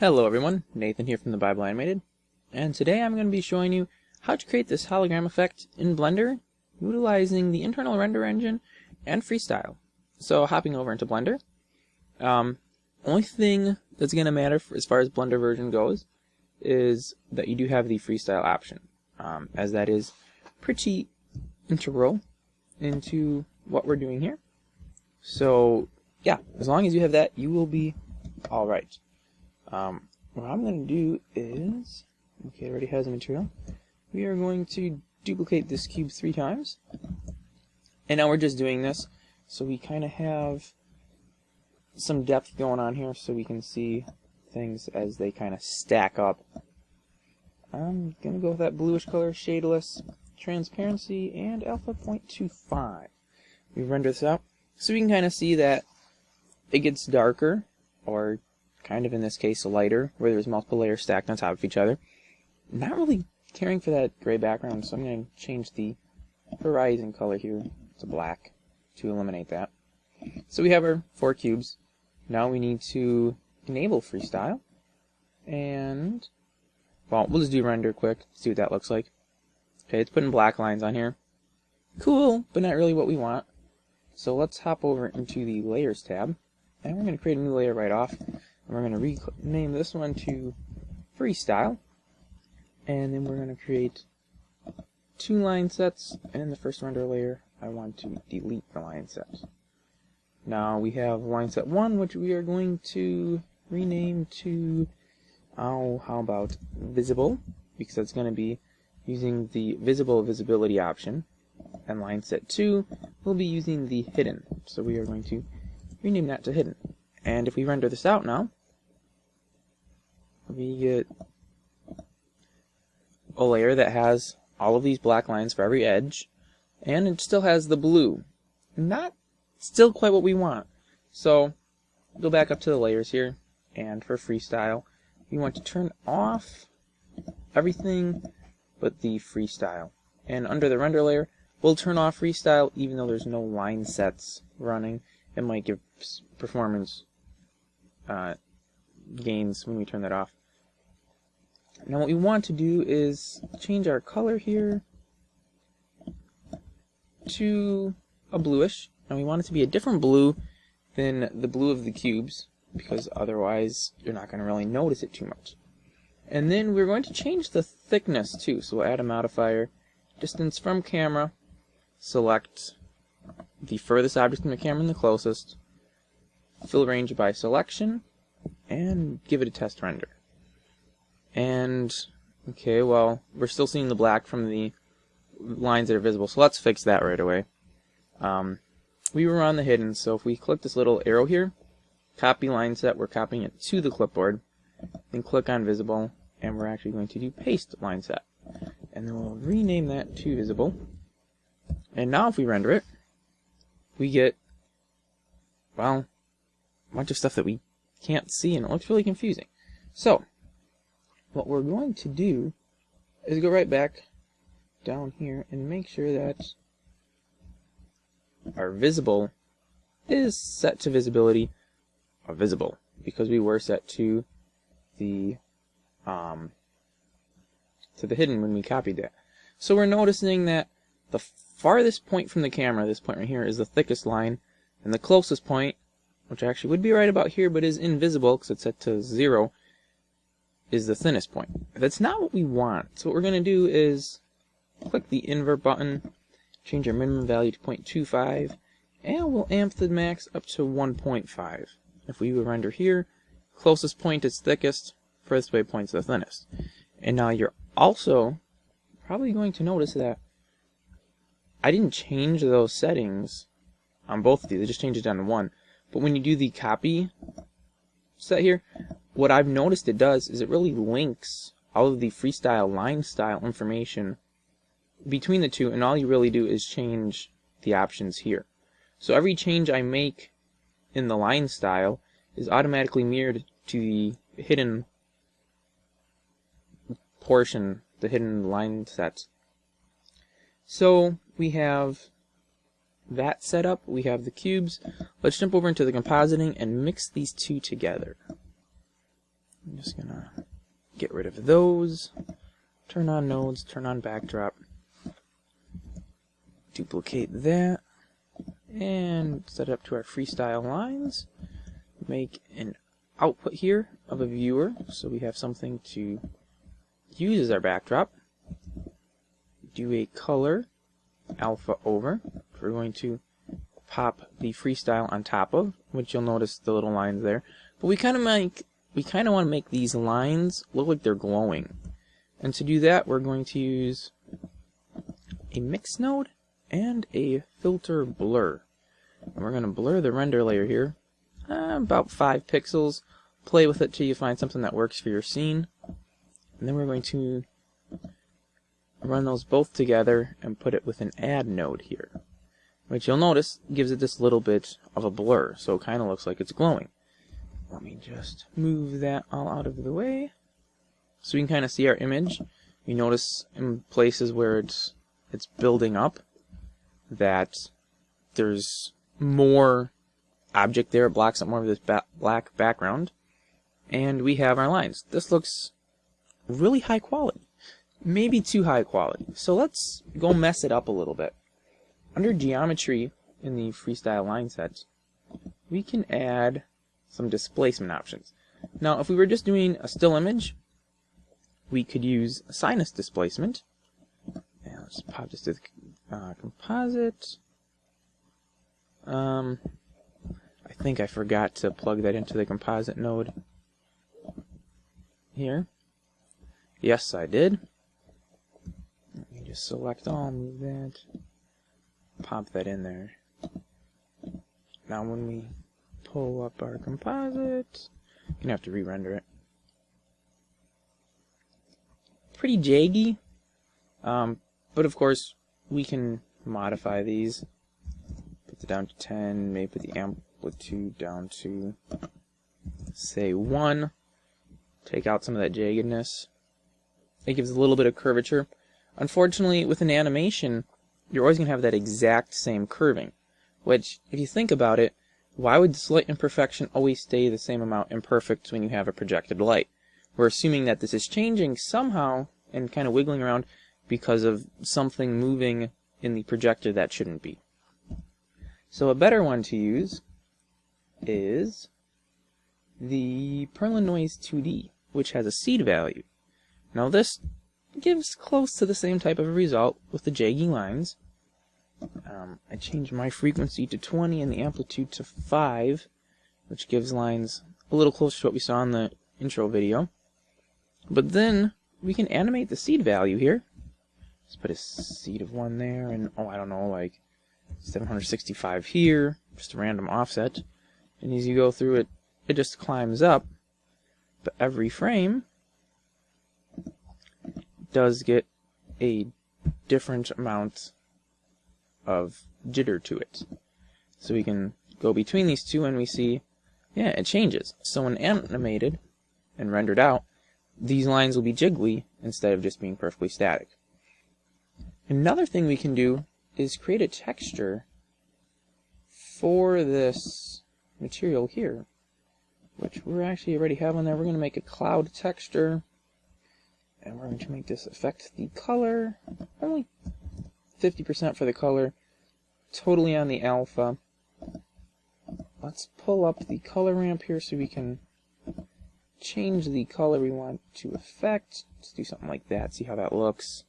Hello everyone, Nathan here from the Bible Animated, and today I'm going to be showing you how to create this hologram effect in Blender utilizing the internal render engine and freestyle. So hopping over into Blender, um, only thing that's going to matter for, as far as Blender version goes is that you do have the freestyle option, um, as that is pretty integral into what we're doing here. So yeah, as long as you have that, you will be alright. Um, what I'm going to do is, okay, it already has a material. We are going to duplicate this cube three times. And now we're just doing this so we kind of have some depth going on here so we can see things as they kind of stack up. I'm going to go with that bluish color, shadeless, transparency, and alpha 0.25. We render this out so we can kind of see that it gets darker or kind of in this case a lighter, where there's multiple layers stacked on top of each other. Not really caring for that gray background, so I'm going to change the horizon color here to black to eliminate that. So we have our four cubes. Now we need to enable freestyle. And, well, we'll just do render quick, see what that looks like. Okay, it's putting black lines on here. Cool, but not really what we want. So let's hop over into the Layers tab. And we're going to create a new layer right off. And we're going to rename this one to Freestyle. And then we're going to create two line sets. And in the first render layer, I want to delete the line set. Now we have line set 1, which we are going to rename to, oh, how about visible? Because that's going to be using the visible visibility option. And line set 2 will be using the hidden. So we are going to rename that to hidden. And if we render this out now, we get a layer that has all of these black lines for every edge, and it still has the blue. Not still quite what we want. So, go back up to the layers here, and for freestyle, we want to turn off everything but the freestyle. And under the render layer, we'll turn off freestyle even though there's no line sets running. It might give performance uh, gains when we turn that off. Now what we want to do is change our color here to a bluish. And we want it to be a different blue than the blue of the cubes because otherwise you're not going to really notice it too much. And then we're going to change the thickness too. So we'll add a modifier, distance from camera, select the furthest object from the camera and the closest, fill range by selection, and give it a test render. And, okay, well, we're still seeing the black from the lines that are visible, so let's fix that right away. Um, we were on the hidden, so if we click this little arrow here, copy line set, we're copying it to the clipboard, then click on visible, and we're actually going to do paste line set. And then we'll rename that to visible. And now if we render it, we get, well, a bunch of stuff that we can't see, and it looks really confusing. So, what we're going to do is go right back down here and make sure that our visible is set to visibility of visible because we were set to the um, to the hidden when we copied that. So we're noticing that the farthest point from the camera, this point right here, is the thickest line, and the closest point, which actually would be right about here but is invisible because it's set to zero, is the thinnest point. That's not what we want. So what we're going to do is click the invert button, change our minimum value to 0.25, and we'll amp the max up to 1.5. If we render here, closest point is thickest, furthest away point is the thinnest. And now you're also probably going to notice that I didn't change those settings on both of these, I just changed it down to one. But when you do the copy set here, what I've noticed it does is it really links all of the freestyle line style information between the two and all you really do is change the options here. So every change I make in the line style is automatically mirrored to the hidden portion, the hidden line set. So we have that set up, we have the cubes. Let's jump over into the compositing and mix these two together just gonna get rid of those. Turn on nodes, turn on backdrop. Duplicate that. And set it up to our freestyle lines. Make an output here of a viewer so we have something to use as our backdrop. Do a color alpha over. We're going to pop the freestyle on top of, which you'll notice the little lines there. But we kind of make we kind of want to make these lines look like they're glowing. And to do that, we're going to use a mix node and a filter blur. And we're going to blur the render layer here, uh, about 5 pixels. Play with it till you find something that works for your scene. And then we're going to run those both together and put it with an add node here. Which you'll notice gives it this little bit of a blur, so it kind of looks like it's glowing. Let me just move that all out of the way. So we can kind of see our image. You notice in places where it's it's building up that there's more object there. It blocks up more of this ba black background. And we have our lines. This looks really high quality. Maybe too high quality. So let's go mess it up a little bit. Under geometry in the freestyle line set, we can add some displacement options. Now, if we were just doing a still image, we could use sinus displacement. And let's pop this to the uh, composite. Um, I think I forgot to plug that into the composite node here. Yes, I did. Let me just select all, move that, pop that in there. Now when we pull up our composite. You're going to have to re-render it. Pretty jaggy. Um, but of course, we can modify these. Put it down to 10, maybe put the amplitude down to, say, 1. Take out some of that jaggedness. It gives a little bit of curvature. Unfortunately, with an animation, you're always going to have that exact same curving. Which, if you think about it, why would this light imperfection always stay the same amount imperfect when you have a projected light? We're assuming that this is changing somehow and kind of wiggling around because of something moving in the projector that shouldn't be. So a better one to use is the Perlin Noise 2D, which has a seed value. Now this gives close to the same type of result with the jaggy lines, um, I change my frequency to 20 and the amplitude to 5, which gives lines a little closer to what we saw in the intro video. But then we can animate the seed value here. Let's put a seed of 1 there, and oh, I don't know, like 765 here, just a random offset. And as you go through it, it just climbs up. But every frame does get a different amount of jitter to it. So we can go between these two and we see, yeah, it changes. So when animated and rendered out, these lines will be jiggly instead of just being perfectly static. Another thing we can do is create a texture for this material here, which we're actually already have on there. We're going to make a cloud texture, and we're going to make this affect the color, only 50% for the color, totally on the alpha. Let's pull up the color ramp here so we can change the color we want to affect. Let's do something like that, see how that looks.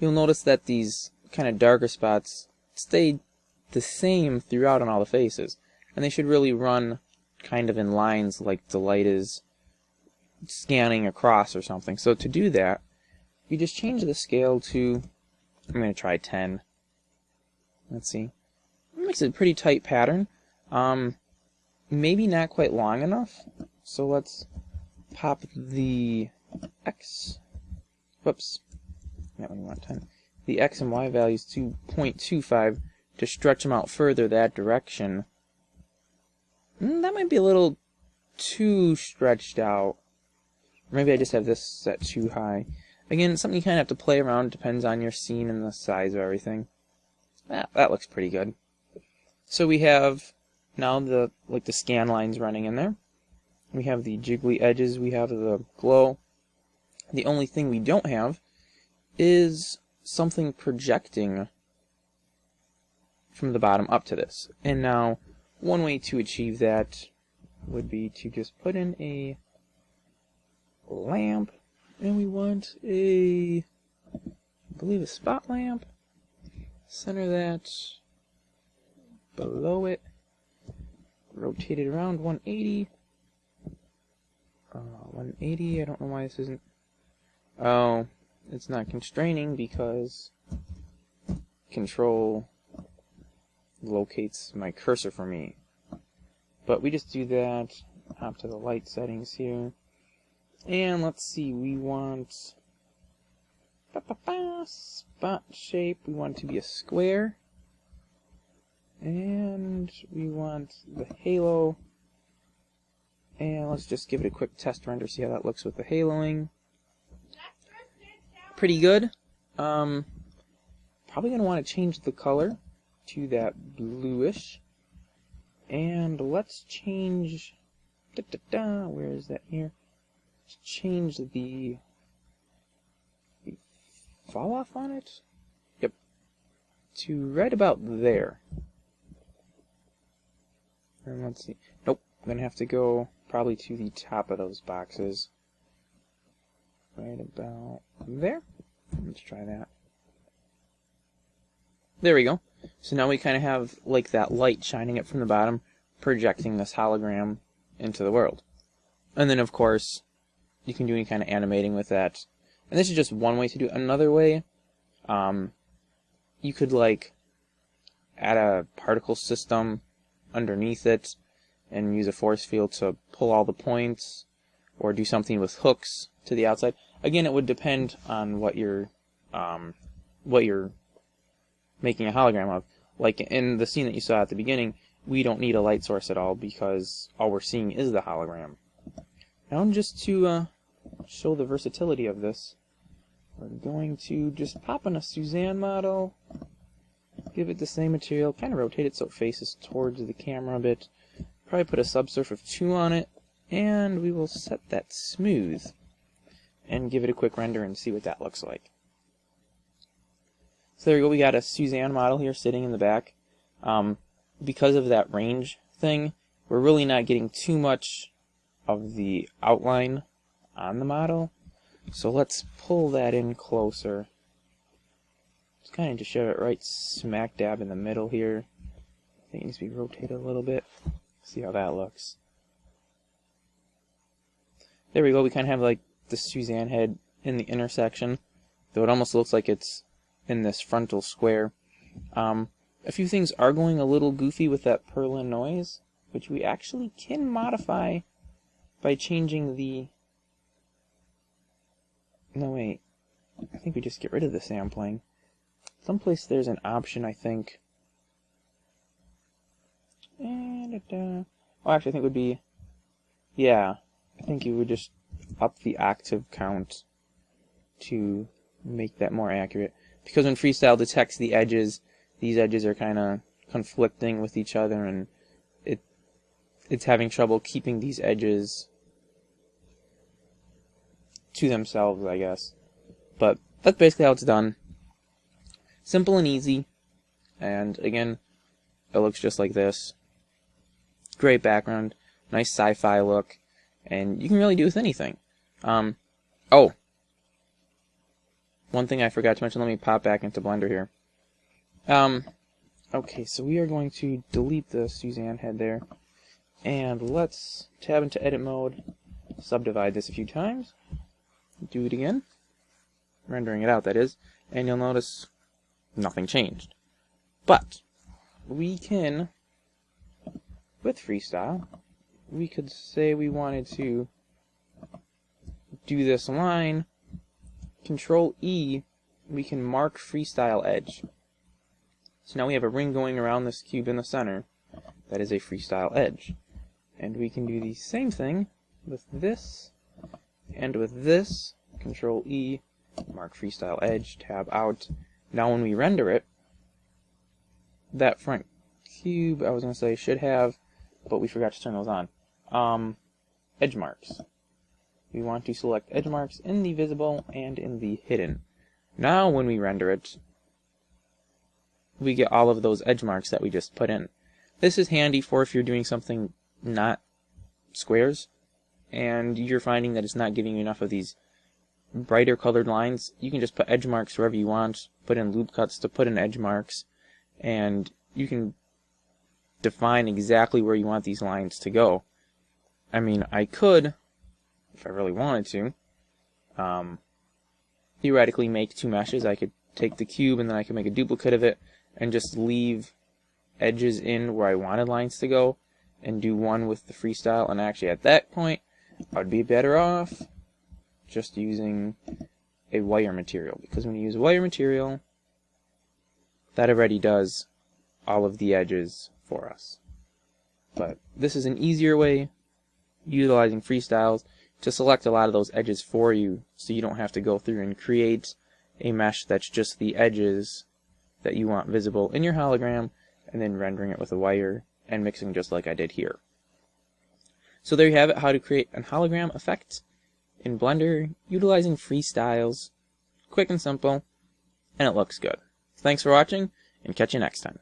You'll notice that these kind of darker spots stay the same throughout on all the faces. And they should really run kind of in lines like the light is scanning across or something. So to do that, you just change the scale to, I'm going to try 10. Let's see. It makes a pretty tight pattern. Um, maybe not quite long enough. So let's pop the X, whoops, that one want 10. The X and Y values to 0.25 to stretch them out further that direction. Mm, that might be a little too stretched out. Maybe I just have this set too high. Again, something you kind of have to play around. Depends on your scene and the size of everything. Ah, that looks pretty good. So we have now the like the scan lines running in there. We have the jiggly edges, we have the glow. The only thing we don't have is something projecting from the bottom up to this. And now, one way to achieve that would be to just put in a lamp, and we want a, I believe a spot lamp. Center that below it. Rotate it around 180. Uh, 180, I don't know why this isn't... Oh, it's not constraining because control locates my cursor for me. But we just do that, hop to the light settings here. And let's see, we want ba -ba -ba, spot shape, we want it to be a square. And we want the halo. And let's just give it a quick test render, see how that looks with the haloing. Pretty good. Um, probably going to want to change the color to that bluish. And let's change, da, da, da, where is that here? Change the, the fall off on it. Yep. To right about there. And let's see. Nope. I'm going to have to go probably to the top of those boxes. Right about there. Let's try that. There we go. So now we kind of have like that light shining up from the bottom, projecting this hologram into the world. And then of course, you can do any kind of animating with that. And this is just one way to do it. Another way, um, you could like add a particle system underneath it and use a force field to pull all the points or do something with hooks to the outside. Again, it would depend on what you're um, what you're making a hologram of. Like in the scene that you saw at the beginning, we don't need a light source at all because all we're seeing is the hologram. Now just to uh, show the versatility of this, we're going to just pop in a Suzanne model, give it the same material, kind of rotate it so it faces towards the camera a bit, probably put a subsurf of 2 on it, and we will set that smooth and give it a quick render and see what that looks like. So there we go, we got a Suzanne model here sitting in the back. Um, because of that range thing, we're really not getting too much of the outline on the model. So let's pull that in closer. Just kind of just show it right smack dab in the middle here. I think it needs to be rotated a little bit. See how that looks. There we go, we kind of have like the Suzanne head in the intersection, though it almost looks like it's in this frontal square. Um, a few things are going a little goofy with that Perlin noise, which we actually can modify by changing the... No, wait. I think we just get rid of the sampling. Someplace there's an option, I think. Uh, oh, actually, I think it would be... Yeah, I think you would just up the octave count to make that more accurate because when freestyle detects the edges, these edges are kind of conflicting with each other and it it's having trouble keeping these edges to themselves, I guess. But that's basically how it's done. Simple and easy. And again, it looks just like this. Great background, nice sci-fi look, and you can really do with anything. Um, oh, one thing I forgot to mention, let me pop back into Blender here. Um, okay, so we are going to delete the Suzanne head there. And let's tab into edit mode, subdivide this a few times, do it again, rendering it out that is, and you'll notice nothing changed. But, we can, with freestyle, we could say we wanted to do this line Control E, we can mark freestyle edge. So now we have a ring going around this cube in the center. That is a freestyle edge. And we can do the same thing with this and with this. Control E, mark freestyle edge, tab out. Now when we render it, that front cube, I was going to say, should have, but we forgot to turn those on. Um, edge marks. We want to select edge marks in the visible and in the hidden. Now when we render it, we get all of those edge marks that we just put in. This is handy for if you're doing something not squares and you're finding that it's not giving you enough of these brighter colored lines. You can just put edge marks wherever you want, put in loop cuts to put in edge marks, and you can define exactly where you want these lines to go. I mean, I could, if I really wanted to, um, theoretically make two meshes. I could take the cube and then I could make a duplicate of it and just leave edges in where I wanted lines to go and do one with the freestyle. And actually at that point, I'd be better off just using a wire material because when you use a wire material, that already does all of the edges for us. But this is an easier way, utilizing freestyles, to select a lot of those edges for you so you don't have to go through and create a mesh that's just the edges that you want visible in your hologram and then rendering it with a wire and mixing just like I did here. So there you have it, how to create an hologram effect in Blender utilizing freestyles. Quick and simple, and it looks good. Thanks for watching, and catch you next time.